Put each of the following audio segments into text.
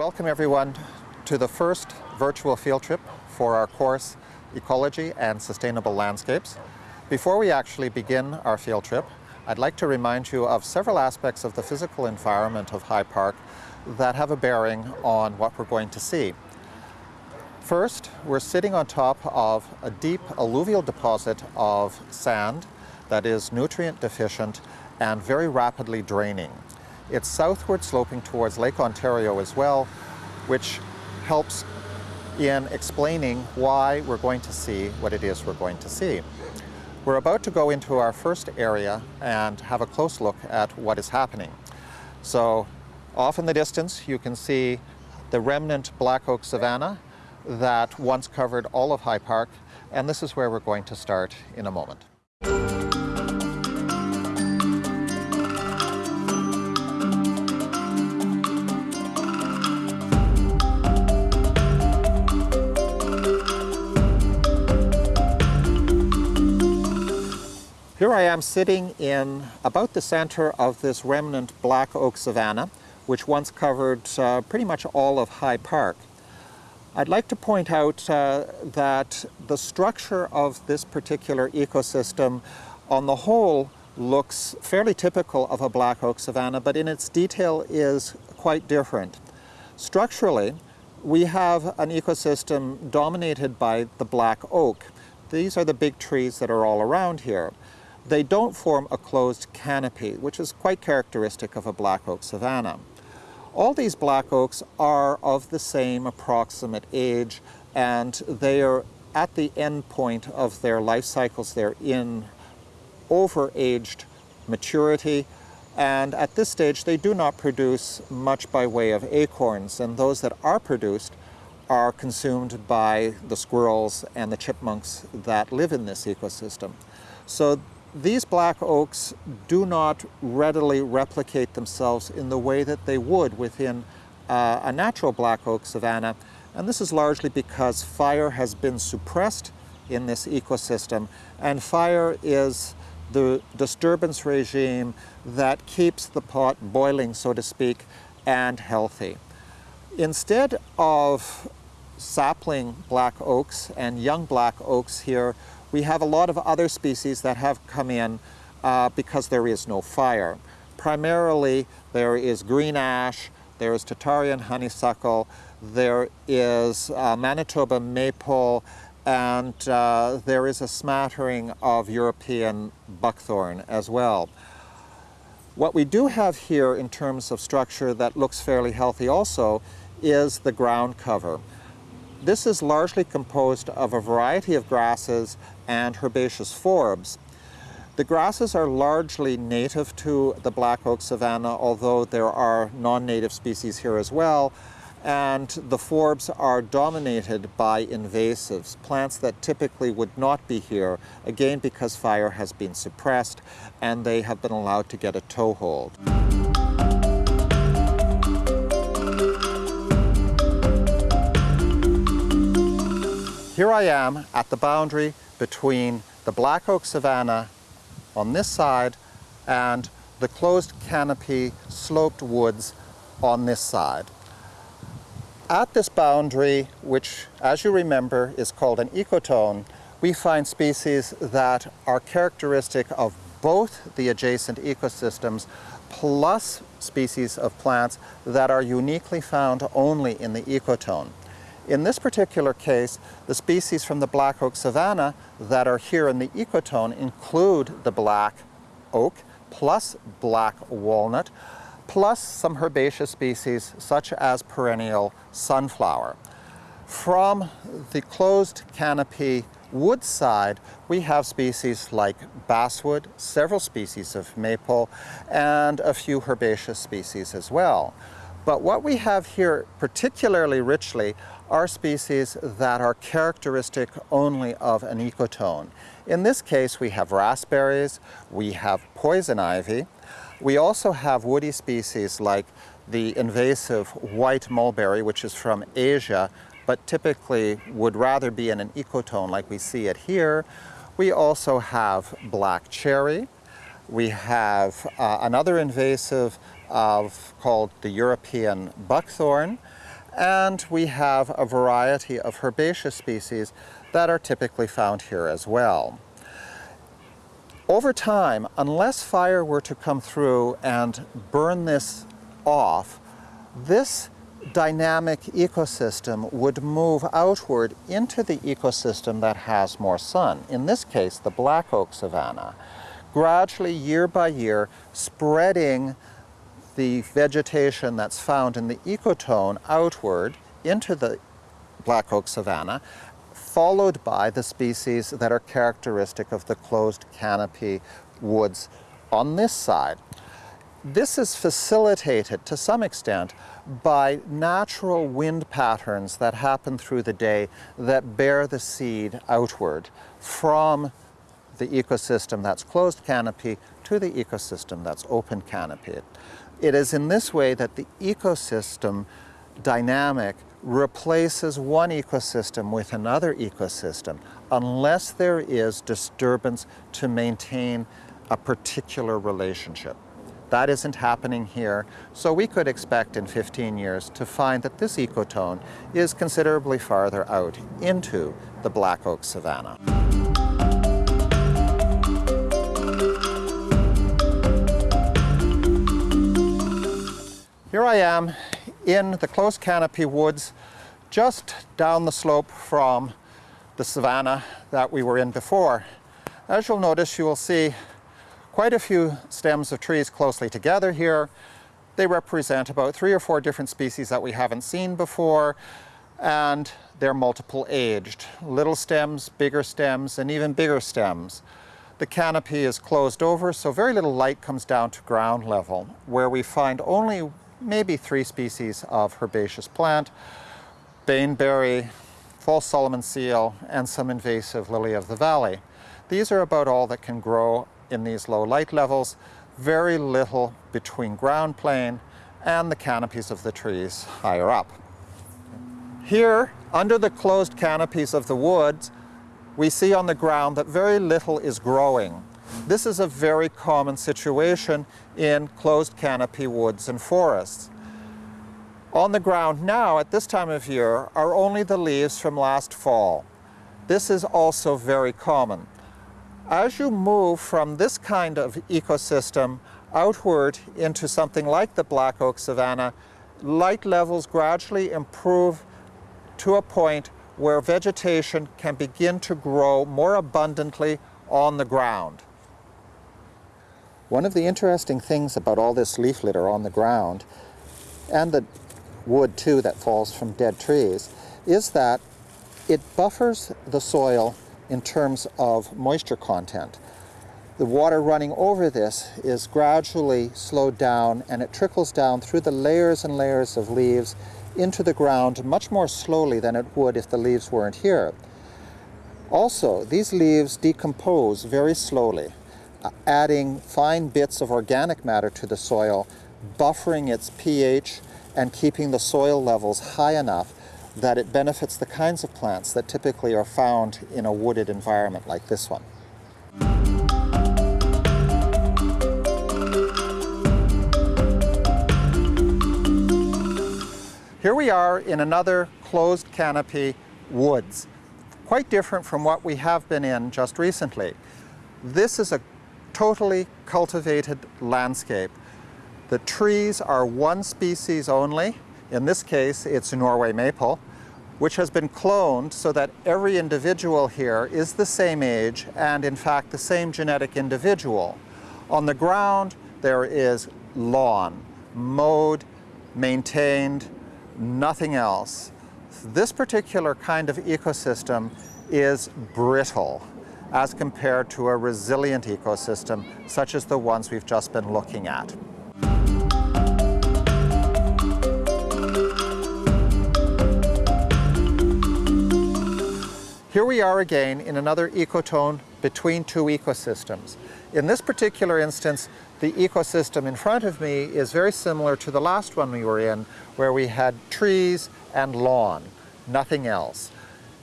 Welcome everyone to the first virtual field trip for our course Ecology and Sustainable Landscapes. Before we actually begin our field trip, I'd like to remind you of several aspects of the physical environment of High Park that have a bearing on what we're going to see. First, we're sitting on top of a deep alluvial deposit of sand that is nutrient deficient and very rapidly draining. It's southward sloping towards Lake Ontario as well, which helps in explaining why we're going to see what it is we're going to see. We're about to go into our first area and have a close look at what is happening. So off in the distance you can see the remnant black oak savanna that once covered all of High Park and this is where we're going to start in a moment. Here I am sitting in about the center of this remnant black oak savanna, which once covered uh, pretty much all of High Park. I'd like to point out uh, that the structure of this particular ecosystem on the whole looks fairly typical of a black oak savanna, but in its detail is quite different. Structurally, we have an ecosystem dominated by the black oak. These are the big trees that are all around here. They don't form a closed canopy, which is quite characteristic of a black oak savanna. All these black oaks are of the same approximate age and they are at the end point of their life cycles. They're in over-aged maturity and at this stage they do not produce much by way of acorns and those that are produced are consumed by the squirrels and the chipmunks that live in this ecosystem. So these black oaks do not readily replicate themselves in the way that they would within uh, a natural black oak savanna, and this is largely because fire has been suppressed in this ecosystem, and fire is the disturbance regime that keeps the pot boiling, so to speak, and healthy. Instead of sapling black oaks and young black oaks here, we have a lot of other species that have come in uh, because there is no fire. Primarily, there is green ash, there is Tatarian honeysuckle, there is uh, Manitoba maple, and uh, there is a smattering of European buckthorn as well. What we do have here in terms of structure that looks fairly healthy also is the ground cover. This is largely composed of a variety of grasses and herbaceous forbs. The grasses are largely native to the black oak savanna, although there are non-native species here as well, and the forbs are dominated by invasives, plants that typically would not be here, again because fire has been suppressed and they have been allowed to get a toehold. Here I am at the boundary between the black oak savanna on this side and the closed canopy sloped woods on this side. At this boundary, which as you remember is called an ecotone, we find species that are characteristic of both the adjacent ecosystems plus species of plants that are uniquely found only in the ecotone. In this particular case, the species from the black oak savanna that are here in the ecotone include the black oak plus black walnut plus some herbaceous species such as perennial sunflower. From the closed canopy wood side, we have species like basswood, several species of maple, and a few herbaceous species as well. But what we have here particularly richly are species that are characteristic only of an ecotone. In this case, we have raspberries, we have poison ivy, we also have woody species like the invasive white mulberry, which is from Asia, but typically would rather be in an ecotone like we see it here. We also have black cherry. We have uh, another invasive of, called the European buckthorn. And we have a variety of herbaceous species that are typically found here as well. Over time, unless fire were to come through and burn this off, this dynamic ecosystem would move outward into the ecosystem that has more sun. In this case, the black oak savanna. Gradually, year by year, spreading the vegetation that's found in the ecotone outward into the black oak savanna, followed by the species that are characteristic of the closed canopy woods on this side. This is facilitated to some extent by natural wind patterns that happen through the day that bear the seed outward from the ecosystem that's closed canopy to the ecosystem that's open canopy. It is in this way that the ecosystem dynamic replaces one ecosystem with another ecosystem unless there is disturbance to maintain a particular relationship. That isn't happening here, so we could expect in 15 years to find that this ecotone is considerably farther out into the black oak savanna. Here I am in the closed canopy woods just down the slope from the savanna that we were in before. As you'll notice, you will see quite a few stems of trees closely together here. They represent about three or four different species that we haven't seen before, and they're multiple aged. Little stems, bigger stems, and even bigger stems. The canopy is closed over, so very little light comes down to ground level, where we find only maybe three species of herbaceous plant, baneberry, false Solomon seal, and some invasive lily of the valley. These are about all that can grow in these low light levels, very little between ground plane and the canopies of the trees higher up. Here, under the closed canopies of the woods, we see on the ground that very little is growing. This is a very common situation in closed canopy woods and forests. On the ground now, at this time of year, are only the leaves from last fall. This is also very common. As you move from this kind of ecosystem outward into something like the black oak savanna, light levels gradually improve to a point where vegetation can begin to grow more abundantly on the ground. One of the interesting things about all this leaf litter on the ground, and the wood too that falls from dead trees, is that it buffers the soil in terms of moisture content. The water running over this is gradually slowed down and it trickles down through the layers and layers of leaves into the ground much more slowly than it would if the leaves weren't here. Also, these leaves decompose very slowly, Uh, adding fine bits of organic matter to the soil, buffering its pH and keeping the soil levels high enough that it benefits the kinds of plants that typically are found in a wooded environment like this one. Here we are in another closed canopy woods, quite different from what we have been in just recently. This is a totally cultivated landscape. The trees are one species only, in this case, it's Norway maple, which has been cloned so that every individual here is the same age and in fact the same genetic individual. On the ground, there is lawn, mowed, maintained, nothing else. This particular kind of ecosystem is brittle as compared to a resilient ecosystem such as the ones we've just been looking at. Here we are again in another ecotone between two ecosystems. In this particular instance, the ecosystem in front of me is very similar to the last one we were in, where we had trees and lawn, nothing else.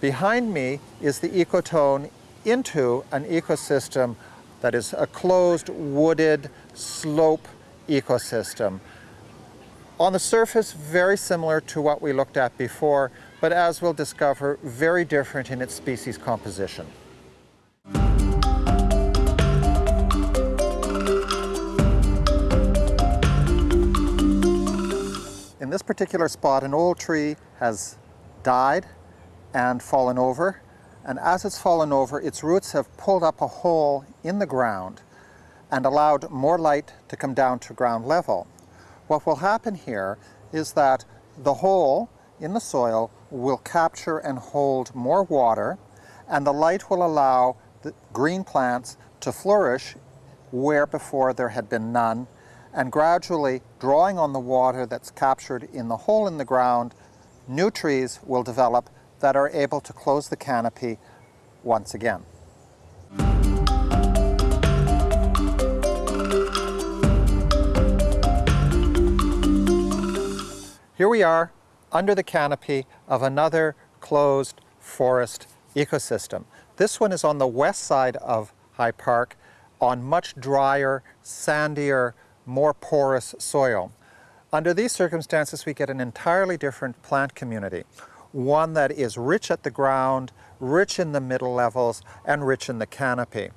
Behind me is the ecotone into an ecosystem that is a closed, wooded, slope ecosystem. On the surface, very similar to what we looked at before, but as we'll discover, very different in its species composition. In this particular spot, an old tree has died and fallen over, and as it's fallen over, its roots have pulled up a hole in the ground and allowed more light to come down to ground level. What will happen here is that the hole in the soil will capture and hold more water, and the light will allow the green plants to flourish where before there had been none, and gradually drawing on the water that's captured in the hole in the ground, new trees will develop that are able to close the canopy once again. Here we are under the canopy of another closed forest ecosystem. This one is on the west side of High Park on much drier, sandier, more porous soil. Under these circumstances, we get an entirely different plant community, one that is rich at the ground, rich in the middle levels, and rich in the canopy.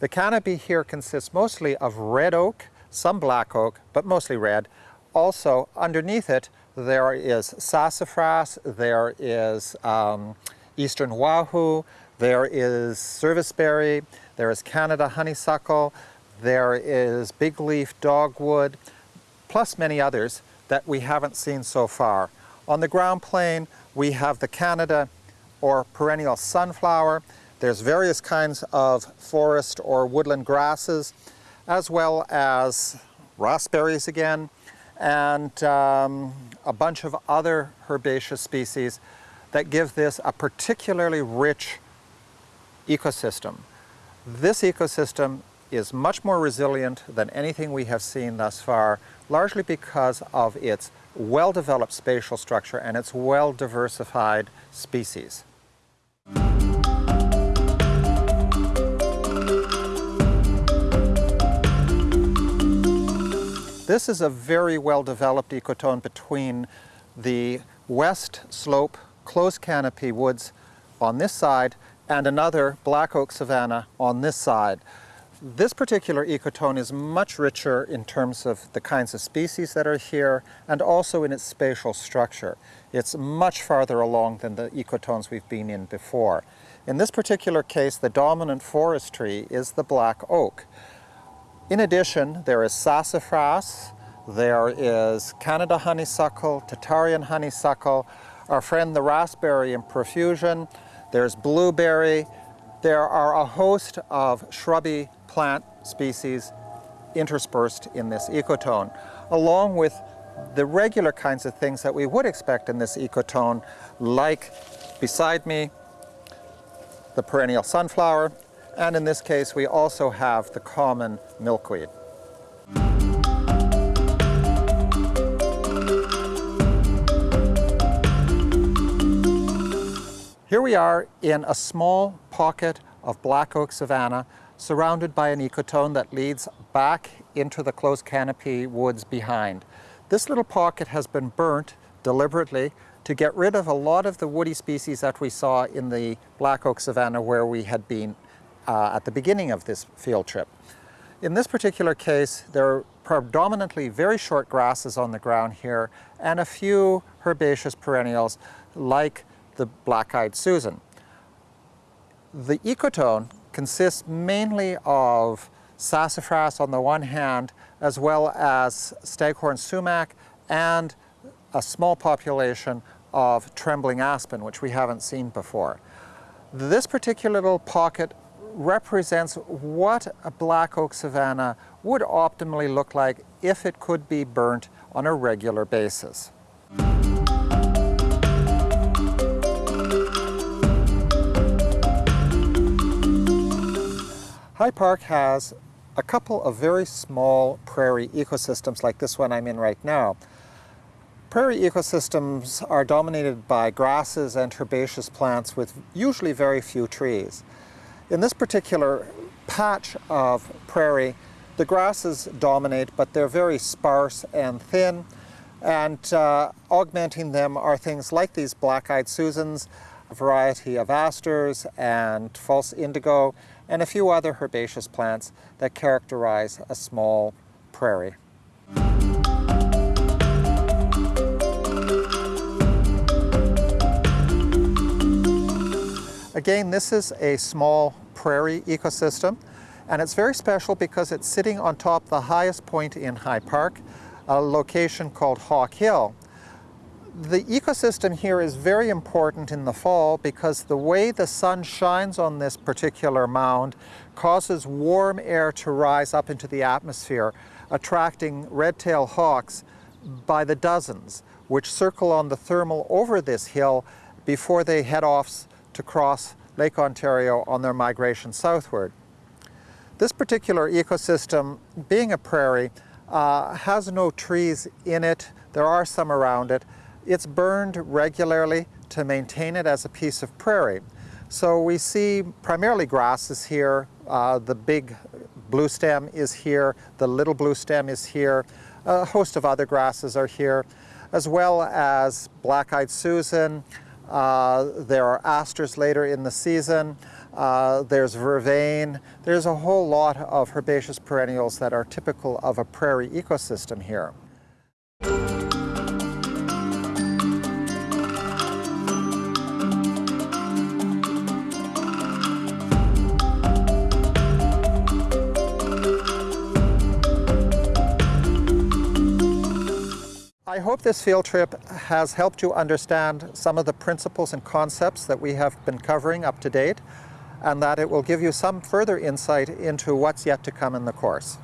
The canopy here consists mostly of red oak, some black oak, but mostly red. Also, underneath it, there is sassafras, there is um, eastern wahoo, there is serviceberry, there is Canada honeysuckle, there is big leaf dogwood, plus many others that we haven't seen so far. On the ground plane, we have the Canada or perennial sunflower. There's various kinds of forest or woodland grasses, as well as raspberries again, and um, a bunch of other herbaceous species that give this a particularly rich ecosystem. This ecosystem is much more resilient than anything we have seen thus far, largely because of its well-developed spatial structure and its well-diversified species. This is a very well-developed ecotone between the west slope closed canopy woods on this side and another black oak savanna on this side. This particular ecotone is much richer in terms of the kinds of species that are here and also in its spatial structure. It's much farther along than the ecotones we've been in before. In this particular case, the dominant forest tree is the black oak. In addition, there is sassafras, there is Canada honeysuckle, Tatarian honeysuckle, our friend the raspberry in profusion, there's blueberry, there are a host of shrubby plant species interspersed in this ecotone, along with the regular kinds of things that we would expect in this ecotone, like beside me, the perennial sunflower, and in this case, we also have the common milkweed. Here we are in a small pocket of black oak savanna surrounded by an ecotone that leads back into the closed canopy woods behind. This little pocket has been burnt deliberately to get rid of a lot of the woody species that we saw in the black oak savanna where we had been uh, at the beginning of this field trip. In this particular case, there are predominantly very short grasses on the ground here and a few herbaceous perennials like the black-eyed Susan. The ecotone consists mainly of sassafras on the one hand, as well as staghorn sumac and a small population of trembling aspen, which we haven't seen before. This particular little pocket represents what a black oak savanna would optimally look like if it could be burnt on a regular basis. High Park has a couple of very small prairie ecosystems like this one I'm in right now. Prairie ecosystems are dominated by grasses and herbaceous plants with usually very few trees. In this particular patch of prairie, the grasses dominate, but they're very sparse and thin. And uh, augmenting them are things like these black-eyed Susans, a variety of asters and false indigo, and a few other herbaceous plants that characterize a small prairie. Again, this is a small prairie ecosystem, and it's very special because it's sitting on top the highest point in High Park, a location called Hawk Hill. The ecosystem here is very important in the fall because the way the sun shines on this particular mound causes warm air to rise up into the atmosphere, attracting red-tailed hawks by the dozens, which circle on the thermal over this hill before they head off to cross Lake Ontario on their migration southward. This particular ecosystem, being a prairie, uh, has no trees in it. There are some around it. It's burned regularly to maintain it as a piece of prairie. So we see primarily grasses here. Uh, the big blue stem is here. The little blue stem is here. A host of other grasses are here, as well as black-eyed Susan, uh, there are asters later in the season. Uh, there's vervain. There's a whole lot of herbaceous perennials that are typical of a prairie ecosystem here. I hope this field trip has helped you understand some of the principles and concepts that we have been covering up to date and that it will give you some further insight into what's yet to come in the course.